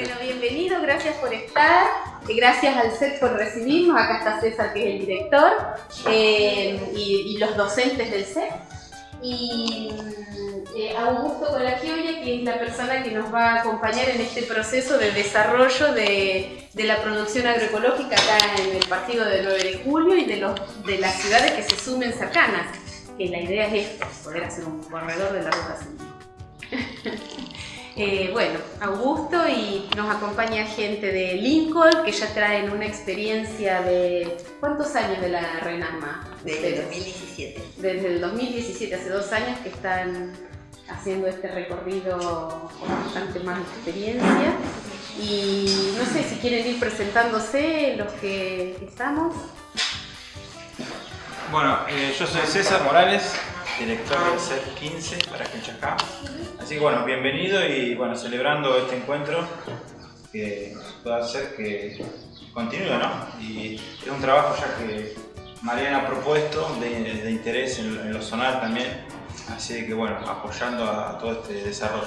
Bueno, bienvenido, gracias por estar, gracias al set por recibirnos, acá está César que es el director eh, y, los docentes del set. Y eh, Augusto Colagioia, que es la persona que nos va a acompañar en este proceso de desarrollo de, la producción agroecológica acá en el partido del 9 de julio y de, los, de las ciudades que se sumen cercanas, que la idea es esto, poder hacer un corredor de la ruta 5. Eh, bueno, Augusto y nos acompaña gente de Lincoln que ya traen una experiencia de... ¿Cuántos años de la Renama? Desde el 2017. Desde el 2017, hace dos años que están haciendo este recorrido con bastante más experiencia. Y no sé si quieren ir presentándose los que estamos. Bueno, eh, yo soy César Morales, director del CEP 15 para Quinchacá. Así que bueno, bienvenido y bueno, celebrando este encuentro que pueda hacer que continúe, ¿no? Y es un trabajo ya que Mariana ha propuesto de, interés en, lo zonal también, así que bueno, apoyando a, todo este desarrollo.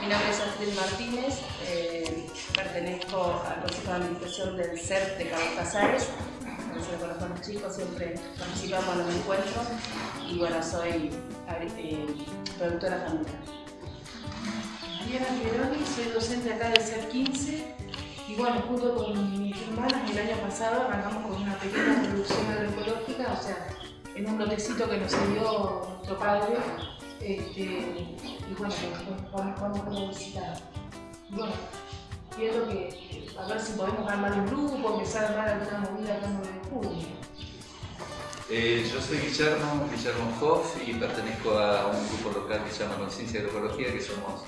Mi nombre es Astrid Martínez, eh, pertenezco al Consejo de Administración del CERP de Cabo Casares, conozco a los chicos, siempre participamos en los encuentros y bueno, soy eh, productora familiar. Mariana Pieroni, soy docente acá del CER 15 y bueno, junto con mis hermanas el año pasado arrancamos con una pequeña producción agroecológica, o sea, en un lotecito que nos dio nuestro padre este, y bueno, vamos, vamos a visitar. Bueno, quiero que a ver si podemos armar un grupo, empezar a armar alguna movida acá en junio. Eh, yo soy Guillermo, Guillermo Hoff y pertenezco a un grupo local que se llama Conciencia Agroecología, que somos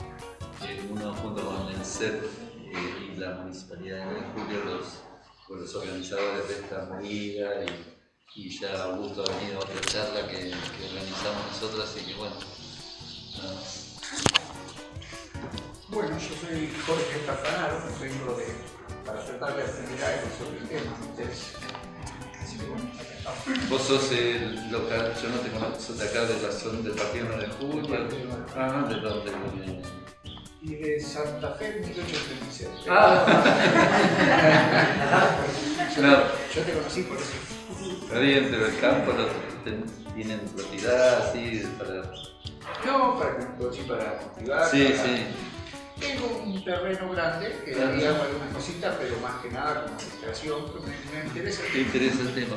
eh, uno junto con el CEP eh, y la Municipalidad de Julio los, los organizadores de esta movida y, y, ya Augusto ha venido a otra charla que, organizamos nosotros, así que bueno. Bueno, yo soy Jorge Tafanaro, vengo de, para tratar de acelerar sobre el tema, Vos sos el local, yo no te conozco, sos de acá de la zona del Partido 9 de Julio. Ah, ¿de dónde? Y de Santa Fe, 1837. Ah. no. Yo te conocí por eso. Está bien, pero el campo lo, tienen propiedad así para... No, para, para cultivar. Sí, sí. Tengo un terreno grande que haría algunas cositas, pero más que nada como administración, me, me interesa. ¿Te interesa el tema?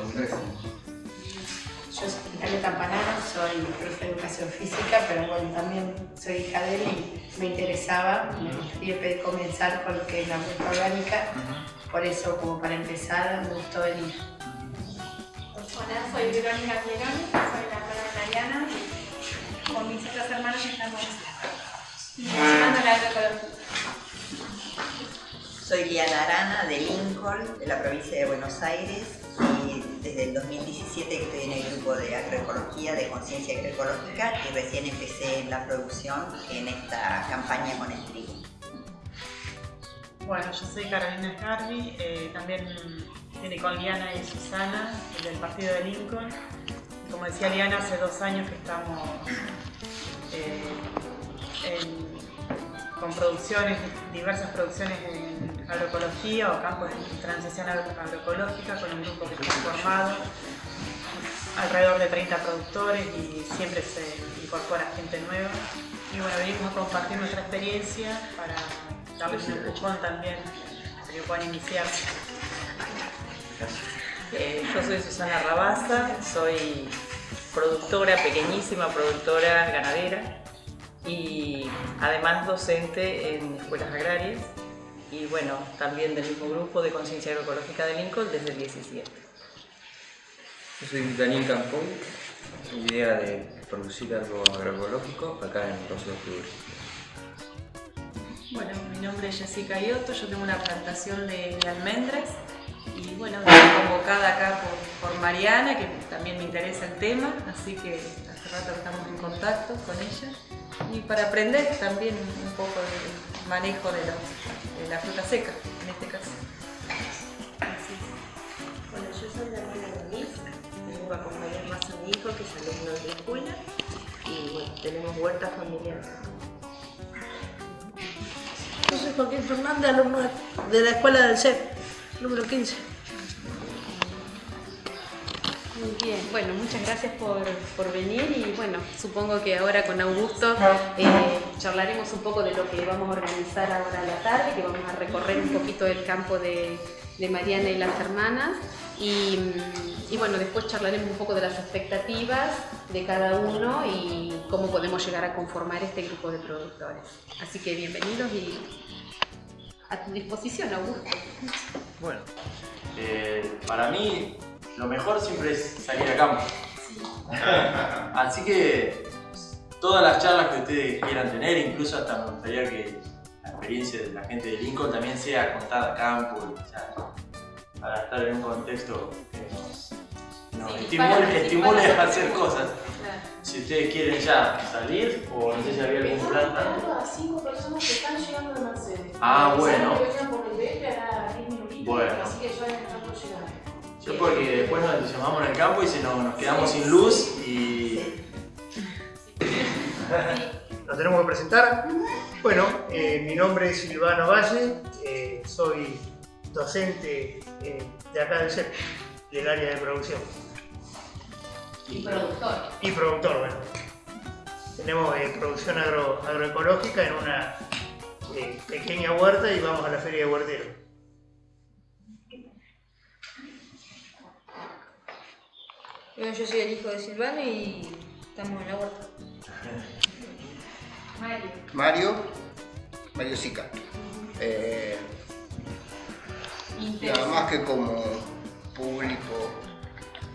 Yo soy Natalia Campanaro, soy profe de educación física, pero bueno, también soy hija de él y me interesaba, me gustaría comenzar con lo que es la vuelta orgánica, por eso como para empezar me gustó venir. Hola, soy Verónica Pieroni, soy la hermana de Mariana, con mis otras hermanas estamos soy Liana Arana de Lincoln, de la provincia de Buenos Aires y desde el 2017 que estoy en el grupo de agroecología, de conciencia agroecológica y recién empecé la producción en esta campaña con el trigo. Bueno, yo soy Carolina Scarbi, eh, también viene con Liana y Susana del partido de Lincoln. Como decía Liana, hace dos años que estamos eh, con producciones, diversas producciones en agroecología o campos de transición agroecológica con un grupo que está formado, alrededor de 30 productores y siempre se incorpora gente nueva. Y bueno, venimos a compartir nuestra experiencia para darles un empujón también para que puedan iniciarse. Eh, yo soy Susana Rabasa, soy productora, pequeñísima productora ganadera y además docente en escuelas agrarias y bueno, también del mismo grupo de conciencia agroecológica de Lincoln desde el 17. Yo soy Daniel Campoy, idea de producir algo agroecológico acá en Rocío de Bueno, mi nombre es Jessica Ioto, yo tengo una plantación de, almendras y bueno, estoy convocada acá por, por Mariana, que también me interesa el tema, así que hace rato estamos en contacto con ella y para aprender también un poco del manejo de, la fruta seca, en este caso. Bueno, yo soy la hermana de Luis, vengo a acompañar más a mi hijo que es alumno de la escuela y bueno, tenemos huertas familiares. Yo soy Joaquín Fernández, alumno de la escuela del CEP, número 15. Muy bien, bueno, muchas gracias por, por venir y bueno, supongo que ahora con Augusto eh, charlaremos un poco de lo que vamos a organizar ahora a la tarde, que vamos a recorrer un poquito el campo de, de Mariana y las hermanas y, y bueno, después charlaremos un poco de las expectativas de cada uno y cómo podemos llegar a conformar este grupo de productores. Así que bienvenidos y a tu disposición, Augusto. Bueno, eh, para mí lo mejor siempre es salir a campo. Así que todas las charlas que ustedes quieran tener, incluso hasta me gustaría que la experiencia de la gente de Lincoln también sea contada a campo, o sea, para estar en un contexto que nos, nos Sí, estimule, para- estimule para- a hacer cosas. Si ustedes quieren ya salir, o no sé si había algún plan. A cinco personas que están llegando de Mercedes. Ah, bueno. Yo porque después nos entusiasmamos en el campo y se nos, nos quedamos sin luz y... Nos tenemos que presentar. Bueno, eh, mi nombre es Silvano Valle, eh, soy docente eh, de acá del CEP, del área de producción. Y productor. Y productor, bueno. Tenemos eh, producción agro- agroecológica en una eh, pequeña huerta y vamos a la feria de huertero. Bueno, yo soy el hijo de Silvano y estamos en la huerta. Mario. Mario, Mario Sica. Eh, nada más que como público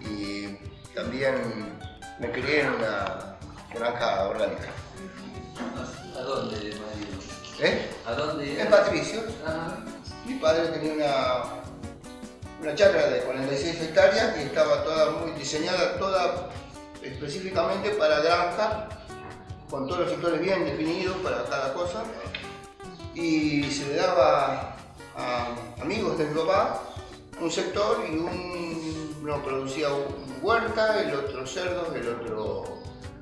y también me crié en una granja orgánica. ¿A dónde, Mario? ¿Eh? ¿A dónde? En Patricio. Ah, Mi padre tenía una, una chacra de 46 hectáreas y estaba toda muy diseñada, toda específicamente para granja, con todos los sectores bien definidos para cada cosa. Y se le daba a amigos de mi papá un sector y un, uno producía un huerta, el otro cerdos, el otro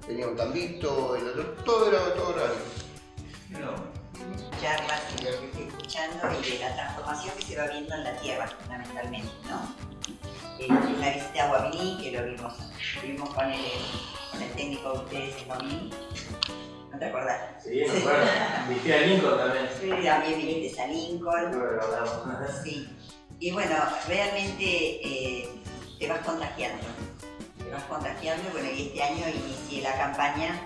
tenía un tambito, el otro, todo era todo horario. Charlas y lo que estoy escuchando y de la transformación que se va viendo en la tierra, fundamentalmente, ¿no? Eh, en la visita a Guaminí, que lo vimos, vimos con el, con el técnico de ustedes en Guaminí, ¿no te acordás? Sí, me acuerdo. Visité a Lincoln también. Sí, también viniste a Lincoln. Sí. Y bueno, realmente eh, te vas contagiando. Te vas contagiando. Bueno, y este año inicié la campaña.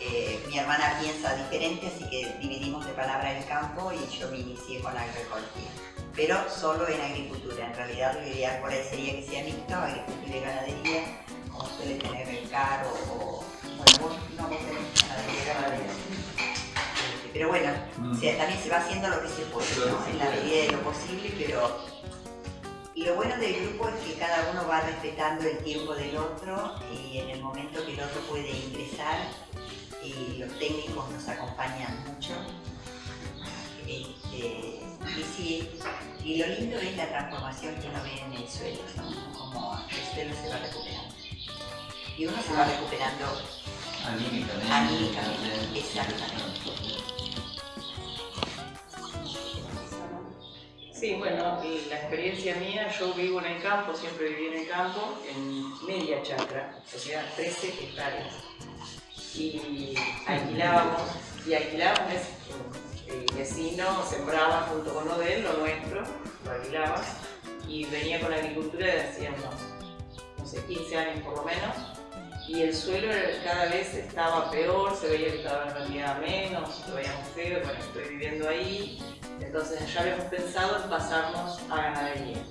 Eh, mi hermana piensa diferente, así que dividimos de palabra el campo y yo me inicié con agroecología. Pero solo en agricultura. En realidad lo ideal por ahí sería que sea mixto, agricultura y ganadería, como suele tener el caro o... Bueno, vos no, vos tenés ganadería y ganadería. Este, Pero bueno, Mm. o sea, también se va haciendo lo que se puede, ¿no? en la medida de lo posible, pero lo bueno del grupo es que cada uno va respetando el tiempo del otro y en el momento que el otro puede ingresar y los técnicos nos acompañan mucho. Este, y sí, y lo lindo es la transformación que uno ve en el suelo, ¿no? como el suelo se va recuperando. Y uno se va recuperando Anímicamente. anímicamente, exactamente. Sí, bueno, la experiencia mía, yo vivo en el campo, siempre viví en el campo, en media chacra, o sea, 13 hectáreas. Y alquilábamos, y alquilábamos, el vecino sembraba junto con lo de él, lo nuestro, lo alquilaba, y venía con la agricultura desde hacía unos, no sé, 15 años por lo menos, y el suelo cada vez estaba peor, se veía que cada vez rendía menos, lo veíamos feo, bueno, estoy viviendo ahí, entonces ya habíamos pensado en pasarnos a ganadería.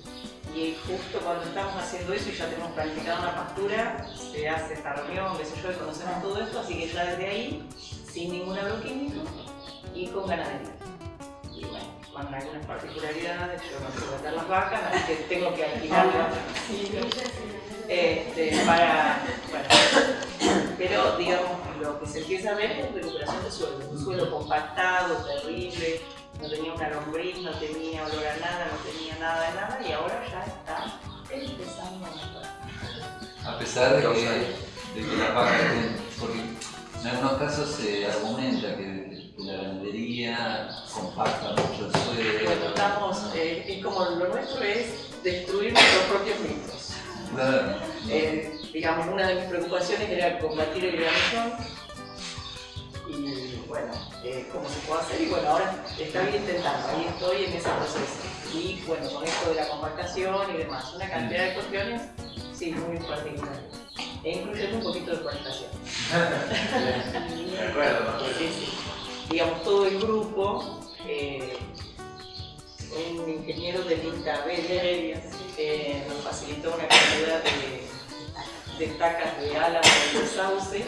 Y justo cuando estamos haciendo eso y ya tenemos planificada una pastura, se hace esta reunión, qué sé yo, y conocemos todo esto, así que ya desde ahí, sin ningún agroquímico y con ganadería. Y bueno, con algunas particularidades, yo no puedo meter las vacas, así que tengo que alquilarlas. Este, para, bueno, pero digamos, lo que se empieza a ver es recuperación de suelo, un suelo compactado, terrible, no tenía una lombriz, no tenía olor a nada, no tenía nada de nada y ahora ya está empezando a mejorar. A pesar de que, de que las vacas, estén- porque en algunos casos se argumenta que la ganadería, compacta mucho el suelo. Bueno, estamos, eh, es como lo nuestro es destruir nuestros propios mitos. Claro. Eh, digamos, una de mis preocupaciones era combatir el granillón y bueno, eh, cómo se puede hacer y bueno, ahora estoy intentando, ahí estoy en ese proceso. Y bueno, con esto de la compactación y demás, una cantidad de cuestiones, sí, muy particulares. E incluyendo un poquito de cualificación. De acuerdo. Sí, sí. Digamos, todo el grupo, eh, un ingeniero del INTA eh, nos facilitó una cantidad de, de tacas de álamo de sauce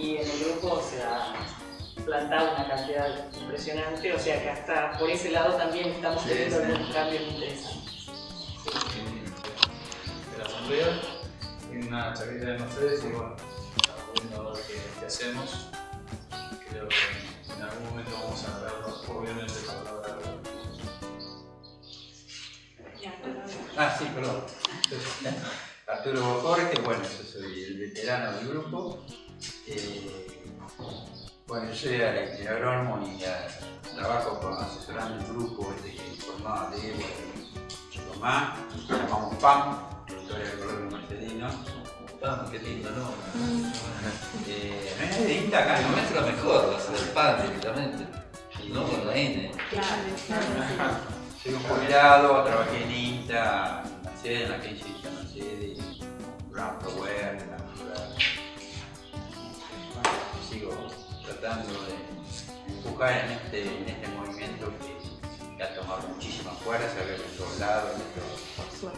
y en el grupo se ha plantado una cantidad impresionante, o sea que hasta por ese lado también estamos teniendo algún cambio interesante. de la asamblea, en una chaqueta de Mercedes y bueno, estamos viendo a ver qué, qué hacemos. Creo que en algún momento vamos a hablar, obviamente, para hablar Ah, sí, perdón. Arturo Jorge, bueno, yo soy el veterano del grupo. Eh, bueno, yo soy el agrónomo y eh, trabajo con, asesorando un grupo este, formado de Evo y Tomás, que llamamos PAM, Productores Agrocológicos Mercedinos. PAM, qué lindo, ¿no? Eh, no es de INTA acá, El ¿no? nuestro mejor va a ser el PAN directamente, no con la N. Soy un jubilado, trabajé en INTA, en Mercedes, en la que hice Mercedes, Brown Power, sigo tratando de empujar en este, en este movimiento que, que ha tomado muchísima fuerza, que en todos lados. en esto-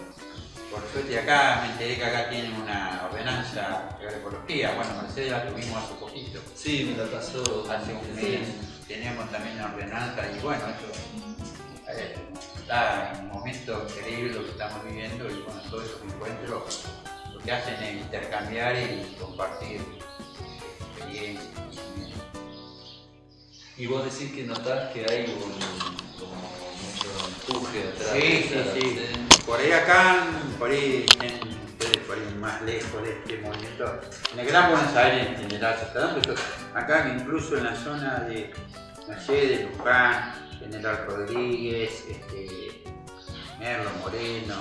Por suerte acá me enteré que acá tienen una ordenanza de agroecología. Bueno, Mercedes la tuvimos hace poquito. Sí, me la pasó. Hace un mes tenemos también una ordenanza y bueno, eso eh, está en un momento increíble lo que estamos viviendo y bueno, todos esos encuentros lo que hacen es intercambiar y compartir Y vos decís que notás que hay un, como mucho empuje atrás. Sí, sí, sí. Por ahí acá, por ahí, en- por ahí más lejos de este movimiento, en el Gran Buenos Aires en general se está dando esto. Acá incluso en la zona de Mercedes, Luján, General Rodríguez, este, Merlo Moreno,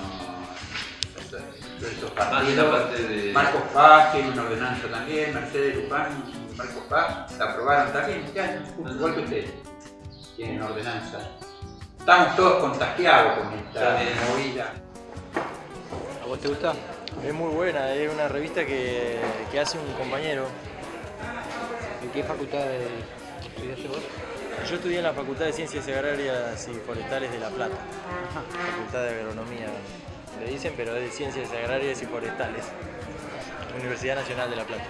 todos de partidos. de- Marcos Paz tiene una ordenanza también, Mercedes Luján Marcos Paz la aprobaron también, este año, justo igual que ustedes. Tienen ordenanza. Estamos todos contagiados con esta movida. ¿A vos te gusta? Es muy buena, es una revista que, que hace un compañero. ¿En qué facultad estudiaste vos? Yo estudié en la Facultad de Ciencias Agrarias y Forestales de La Plata. Facultad de Agronomía, le dicen, pero es de Ciencias Agrarias y Forestales. Universidad Nacional de La Plata.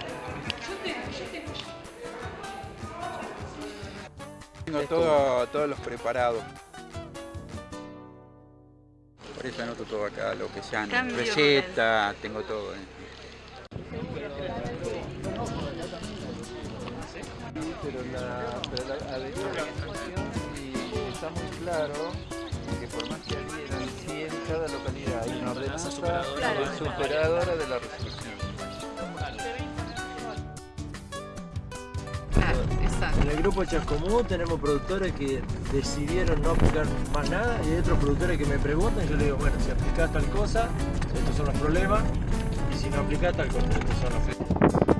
Tengo todo, todos los preparados. Por eso anoto todo acá, lo que sean recetas, tengo todo. ¿eh? pero la, pero la y está muy claro que por más que sí en cada localidad hay una ordenanza superadora. superadora de la resolución. En el grupo Chascomú tenemos productores que decidieron no aplicar más nada y hay otros productores que me preguntan y yo les digo, bueno, si aplicás tal cosa, estos son los problemas y si no aplicás tal cosa, estos son los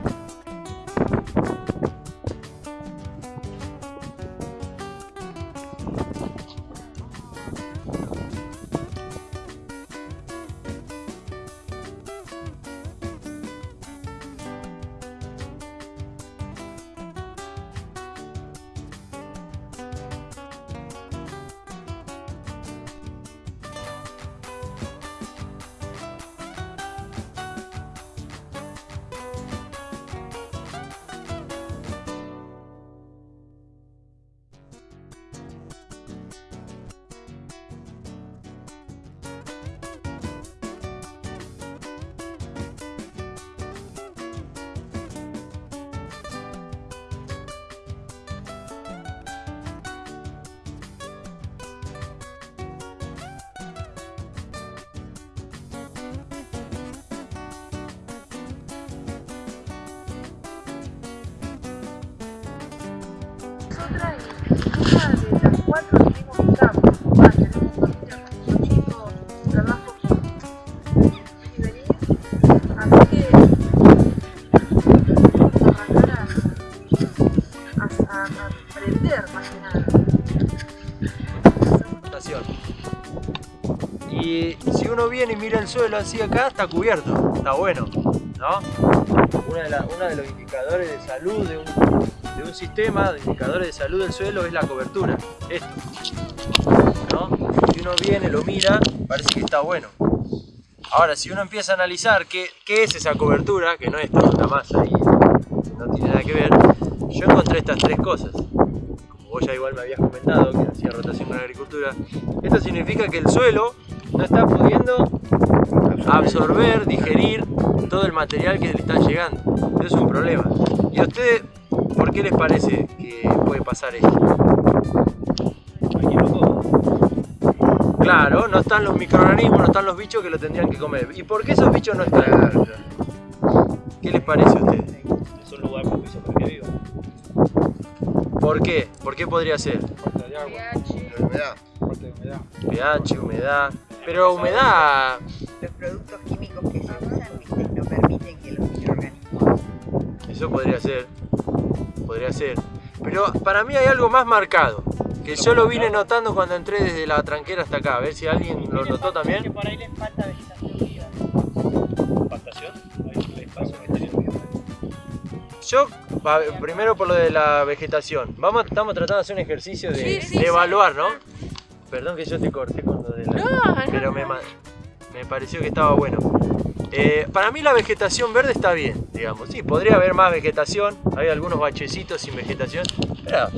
ninguna de las cuatro tenemos un campo. Va, tenemos familia con los chicos, trabajo y venir. Así que vamos a arrancar a, aprender más que nada. Y si uno viene y mira el suelo así acá, está cubierto, está bueno, ¿no? Una de, uno de los indicadores de salud de un, de un sistema, de indicadores de salud del suelo es la cobertura, esto, ¿no? Si uno viene, lo mira, parece que está bueno. Ahora, si uno empieza a analizar qué, qué es esa cobertura, que no es tanta masa y no tiene nada que ver, yo encontré estas tres cosas como vos ya igual me habías comentado que hacía rotación con la agricultura, esto significa que el suelo no está pudiendo absorber, digerir todo el material que le está llegando. Es un problema. ¿Y a ustedes por qué les parece que puede pasar esto? Claro, no están los microorganismos, no están los bichos que lo tendrían que comer. ¿Y por qué esos bichos no están? ¿Qué les parece a ustedes? Es un lugar propicio para que vivan. ¿Por qué? ¿Por qué podría ser? Falta de agua. humedad. Falta de humedad. pH, humedad. Pero humedad. Los productos químicos que se usan no permiten que los microorganismos. Eso podría ser. Podría ser. Pero para mí hay algo más marcado. Que yo lo vine notando cuando entré desde la tranquera hasta acá. A ver si alguien lo notó también. por ahí les falta vegetación vivo. Yo, primero por lo de la vegetación. Vamos, estamos tratando de hacer un ejercicio de, Sí, sí, de sí. evaluar, ¿no? Perdón que yo te corté con lo de la... No, no, pero me, me pareció que estaba bueno. Eh, para mí la vegetación verde está bien, digamos. Sí, podría haber más vegetación. Hay algunos bachecitos sin vegetación. Pero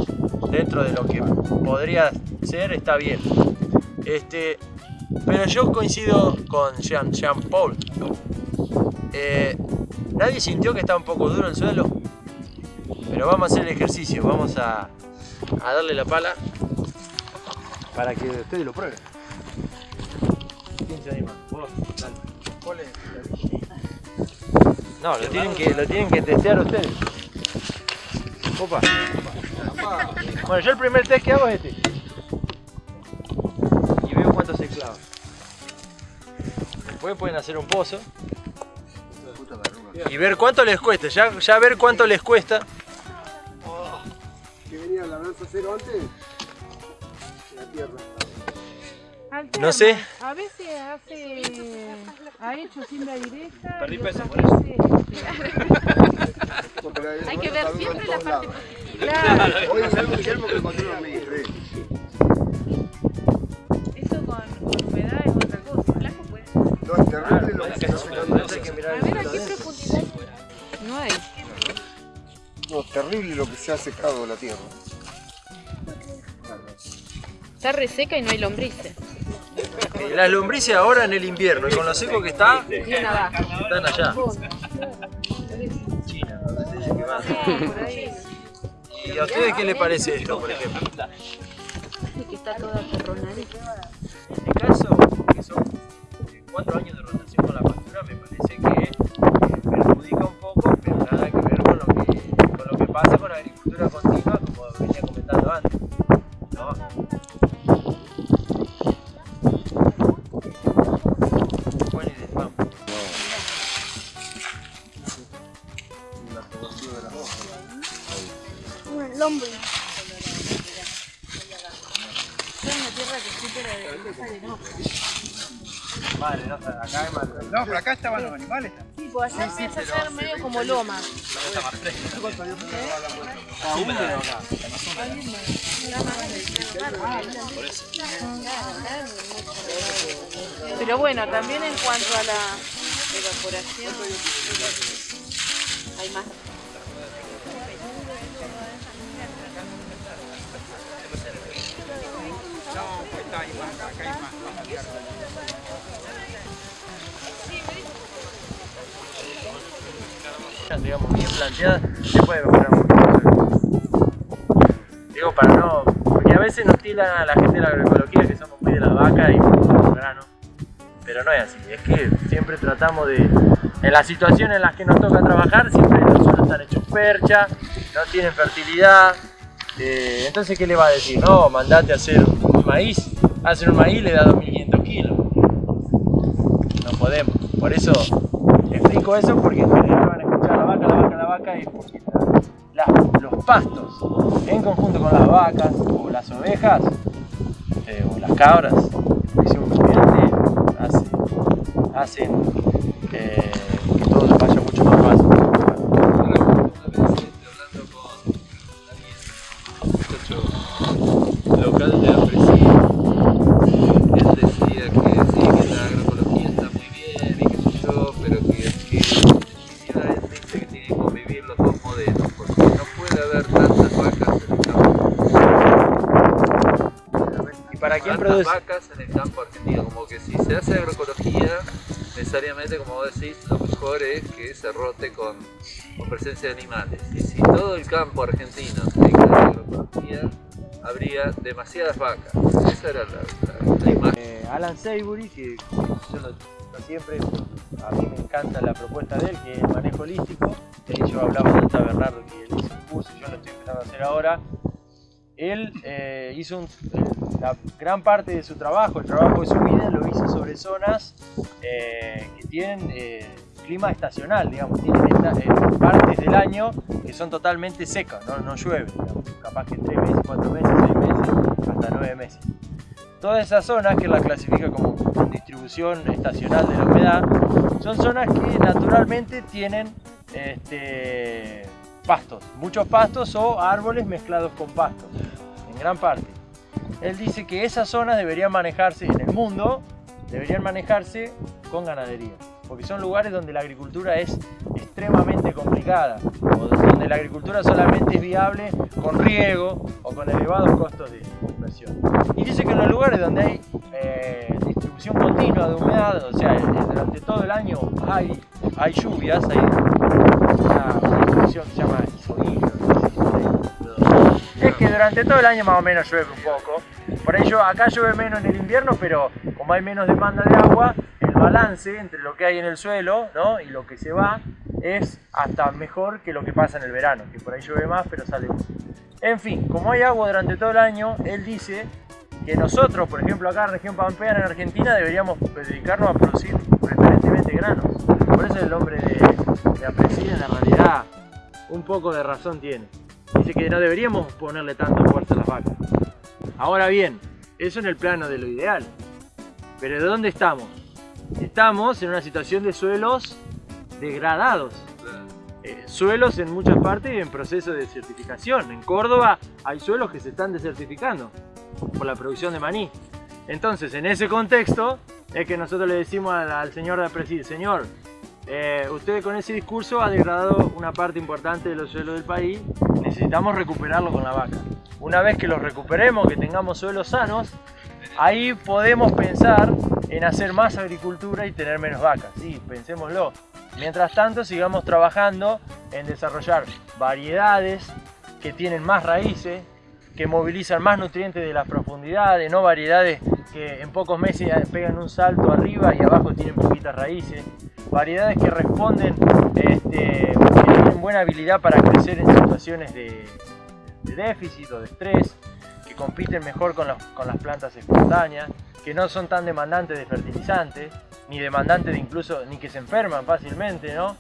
dentro de lo que podría ser está bien. Este, pero yo coincido con Jean, Jean Paul. Eh, Nadie sintió que está un poco duro el suelo. Pero vamos a hacer el ejercicio. Vamos a, darle la pala para que ustedes lo prueben. ¿Cuál es? No, lo tienen que, lo tienen que testear ustedes. Opa. Bueno, yo el primer test que hago es este. Y veo cuánto se clava. Después pueden hacer un pozo. Y ver cuánto les cuesta. Ya, ya ver cuánto les cuesta. que venía la lanza cero antes la tierra. No sé. A veces hace. Ha hecho siembra directa. Perdí peso por eso. este, Hay que ver siempre la parte Claro. Hoy es algo Guillermo que encontré los medios. Eso con, con humedad es otra cosa. Blanco puede ser. No, es terrible lo que se hace Hay que mirar A el ver, ¿a suelo qué adentro. profundidad? No hay. No, terrible lo que se ha secado la tierra. Está reseca y no hay lombrices. Eh, Las lombrices ahora en el invierno y con lo seco que está, están allá. China. ¿Y a ustedes qué les parece esto, por ejemplo? que está toda acorronadita. En mi caso, que son eh, cuatro años de rotación animales. Sí, pues allá empieza a ser medio como loma. Está más fresca. Eso. Pero bueno, también en cuanto a la evaporación, hay más. No, pues está ahí más, acá hay más, tierra. digamos, bien planteada, se puede mejorar mucho. Digo, para no. Porque a veces nos tiran a la gente de la agroecología que somos muy de la vaca y los granos. Pero no es así, es que siempre tratamos de. En las situaciones en las que nos toca trabajar, siempre los suelos están hechos percha, no tienen fertilidad, Eh, entonces, ¿qué le va a decir? No, mandate a hacer un maíz. Hacer un maíz le da 2.500 kilos. No podemos. Por eso explico eso porque en general van a la vaca, la vaca, la vaca la- la- los pastos en conjunto con las vacas o las ovejas eh, o las cabras, dice un cliente, hace, hacen eh, produce? vacas en el campo argentino, como que si se hace agroecología, necesariamente, como vos decís, lo mejor es que se rote con, con presencia de animales. Y si todo el campo argentino se dedica a la agroecología, habría demasiadas vacas. Esa era la, la- la imagen. Eh, Alan Seibury, que yo lo, lo siempre, a mí me encanta la propuesta de él, que es el manejo holístico. De hecho, hablaba de Alta Bernardo, que él hizo un curso, yo lo estoy empezando a hacer ahora. Él eh, hizo un- la gran parte de su trabajo, el trabajo de su vida, lo hizo sobre zonas eh, que tienen eh, clima estacional, digamos, tienen esta- eh, partes del año que son totalmente secas, no, no llueve, digamos, capaz que 3 meses, 4 meses, 6 meses, hasta 9 meses. Todas esas zonas que la clasifica como distribución estacional de la humedad son zonas que naturalmente tienen este, pastos, muchos pastos o árboles mezclados con pastos, en gran parte. Él dice que esas zonas deberían manejarse en el mundo, deberían manejarse con ganadería, porque son lugares donde la agricultura es extremadamente complicada, o donde la agricultura solamente es viable con riego o con elevados costos de inversión. Y dice que en los lugares donde hay eh, distribución continua de humedad, o sea, eh, durante todo el año hay, hay lluvias, hay una, se llama es que durante todo el año más o menos llueve un poco. Por ello, acá llueve menos en el invierno, pero como hay menos demanda de agua, el balance entre lo que hay en el suelo ¿no? y lo que se va es hasta mejor que lo que pasa en el verano, que por ahí llueve más, pero sale menos. En fin, como hay agua durante todo el año, él dice que nosotros, por ejemplo, acá en región pampeana, en Argentina, deberíamos dedicarnos a producir preferentemente granos. Por eso el hombre de, de en realidad, un poco de razón tiene. Dice que no deberíamos ponerle tanta fuerza a las vacas. Ahora bien, eso en el plano de lo ideal. Pero ¿de dónde estamos? Estamos en una situación de suelos degradados. Eh, suelos en muchas partes en proceso de certificación. En Córdoba hay suelos que se están desertificando por la producción de maní. Entonces, en ese contexto, es que nosotros le decimos al, al señor de Apresid, señor, eh, usted con ese discurso ha degradado una parte importante de los suelos del país, necesitamos recuperarlo con la vaca. Una vez que los recuperemos, que tengamos suelos sanos, ahí podemos pensar en hacer más agricultura y tener menos vacas. Sí, pensémoslo. Mientras tanto, sigamos trabajando en desarrollar variedades que tienen más raíces, que movilizan más nutrientes de las profundidades, no variedades que en pocos meses pegan un salto arriba y abajo tienen poquitas raíces, variedades que responden, este, que tienen buena habilidad para crecer en situaciones de, déficit o de estrés, que compiten mejor con, los- con las plantas espontáneas, que no son tan demandantes de fertilizantes, ni demandantes de incluso, ni que se enferman fácilmente, ¿no?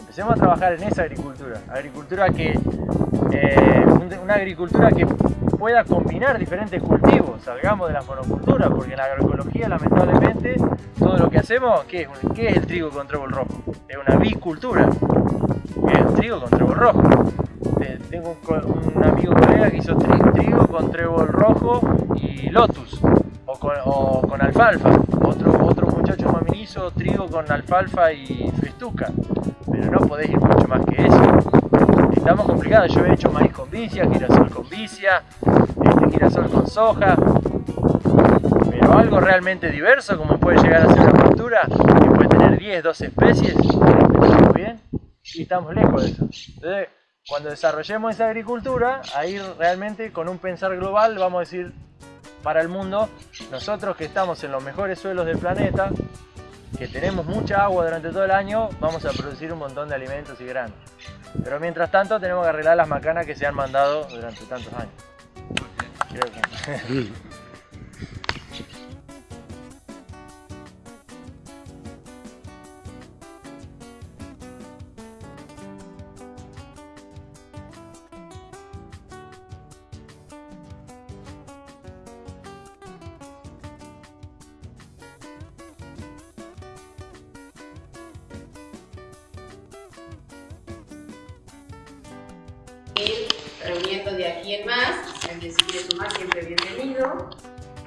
Empecemos a trabajar en esa agricultura, agricultura que, eh, un- una agricultura que pueda combinar diferentes cultivos, salgamos de la monocultura, porque en la agroecología lamentablemente todo lo que hacemos, ¿qué es, es el trigo con trébol rojo? Es una bicultura, es trigo con trébol rojo. Te- Tengo un, un amigo colega que hizo tri- trigo con trébol rojo y lotus, o con, alfalfa. Otro, otro muchacho mamín hizo trigo con alfalfa y festuca, pero no podés ir mucho más que eso. Estamos complicados, yo he hecho maíz con vicia, girasol con vicia, este, girasol con soja, pero algo realmente diverso como puede llegar a ser una cultura que puede tener 10, 12 especies, ¿estamos bien? Y estamos lejos de eso. Entonces, cuando desarrollemos esa agricultura, ahí realmente con un pensar global vamos a decir para el mundo, nosotros que estamos en los mejores suelos del planeta, que tenemos mucha agua durante todo el año, vamos a producir un montón de alimentos y granos. Pero mientras tanto tenemos que arreglar las macanas que se han mandado durante tantos años. Creo que... ir reuniendo de aquí en más. El que se quiere sumar siempre bienvenido.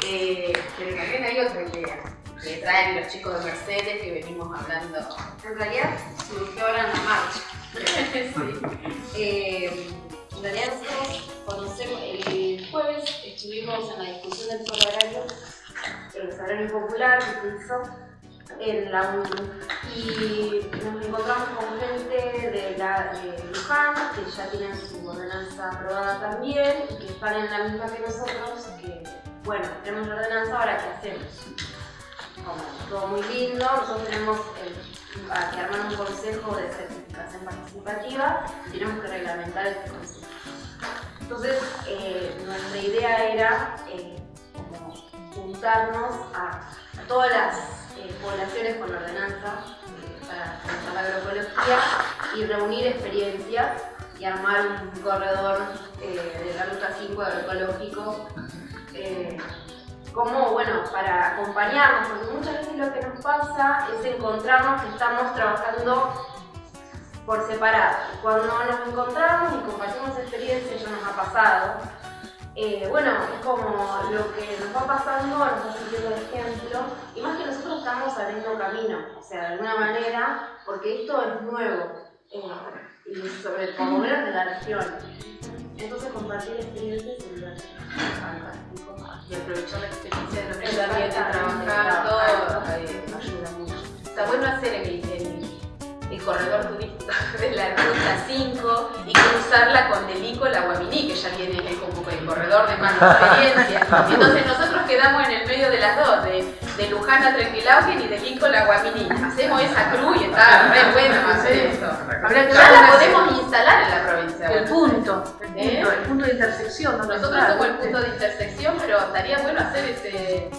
Eh, pero también hay otra idea que traen los chicos de Mercedes que venimos hablando. En realidad surgió ahora en la marcha. Sí. Eh, en realidad nosotros conocemos, el jueves estuvimos en la discusión del foro agrario, el salario popular que hizo en la UNU y nos encontramos con gente de, la, de Luján que ya tienen su ordenanza aprobada también y que están en la misma que nosotros que bueno, tenemos la ordenanza, ahora ¿qué hacemos? Como todo muy lindo, nosotros tenemos el, que armar un consejo de certificación participativa y tenemos que reglamentar este consejo. Entonces, eh, nuestra idea era eh, como juntarnos a, todas las eh, poblaciones con ordenanza para trabajar la agroecología y reunir experiencias y armar un corredor eh, de la ruta 5 agroecológico eh, como bueno para acompañarnos porque muchas veces lo que nos pasa es encontrarnos que estamos trabajando por separado. Cuando nos encontramos y compartimos experiencias ya nos ha pasado eh, bueno, es como lo que nos va pasando, nos va sirviendo de ejemplo, y más que nosotros estamos abriendo camino, o sea, de alguna manera, porque esto es nuevo, eh, y sobre todo de la región. Entonces compartir experiencias es fantástico. Y aprovechar la experiencia de los que de trabajar, todo, ayuda mucho. Está bueno hacer el, el, el corredor turístico de la ruta 5 y cruzarla con Delico la Guaminí, que ya tiene el, el corredor de más experiencia. Entonces nosotros quedamos en el medio de las dos, de, Luján a Trenquilauquen y de Lico la Guaminí. Hacemos esa cruz y está re bueno hacer eso. Ya la podemos instalar en la provincia. El punto, el ¿Eh? punto, el punto de intersección. Nosotros somos el ¿viste? punto de intersección, pero estaría bueno hacer ese,